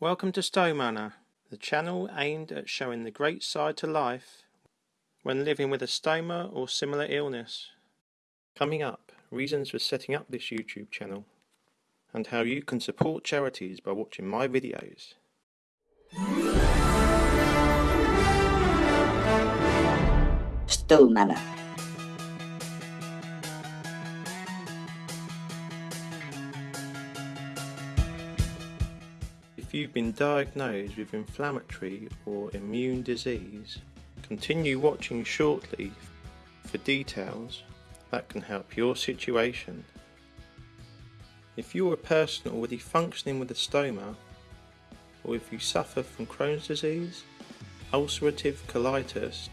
Welcome to Stowe Manor, the channel aimed at showing the great side to life when living with a stoma or similar illness. Coming up, reasons for setting up this YouTube channel and how you can support charities by watching my videos. Stowe Manor. You've been diagnosed with inflammatory or immune disease, continue watching shortly for details that can help your situation. If you're a person already functioning with a stoma, or if you suffer from Crohn's disease, ulcerative colitis,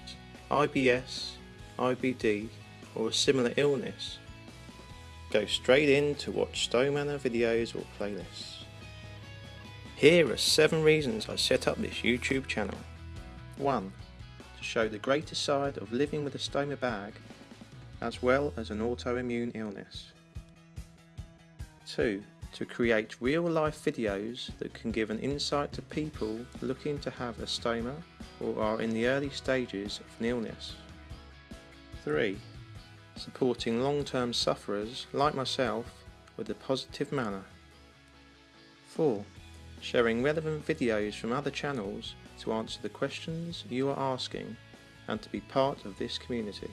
IBS, IBD, or a similar illness, go straight in to watch Stowe Manor videos or playlists. Here are 7 reasons I set up this YouTube channel. 1. To show the greater side of living with a stoma bag as well as an autoimmune illness. 2. To create real life videos that can give an insight to people looking to have a stoma or are in the early stages of an illness. 3. Supporting long-term sufferers like myself with a positive manner. 4. Sharing relevant videos from other channels to answer the questions you are asking and to be part of this community.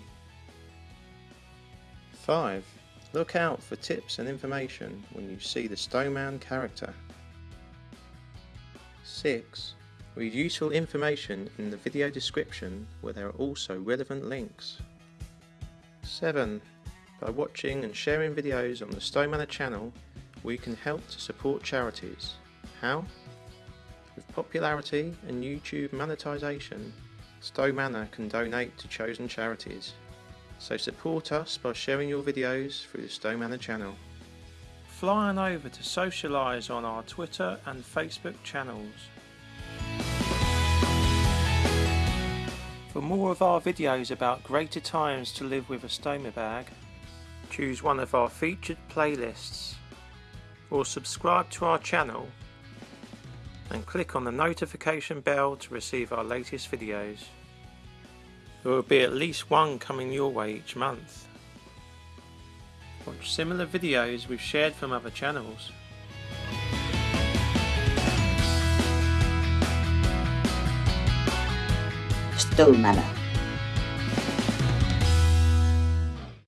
5. Look out for tips and information when you see the Stowe Man character. 6. Read useful information in the video description where there are also relevant links. 7. By watching and sharing videos on the Stowe Manor channel, we can help to support charities. How? With popularity and YouTube monetization, Stowe Manor can donate to chosen charities. So support us by sharing your videos through the Stowe Manor channel. Fly on over to socialise on our Twitter and Facebook channels. For more of our videos about greater times to live with a stoma bag, choose one of our featured playlists or subscribe to our channel and click on the notification bell to receive our latest videos. There will be at least one coming your way each month. Watch similar videos we've shared from other channels. Stowe Manor.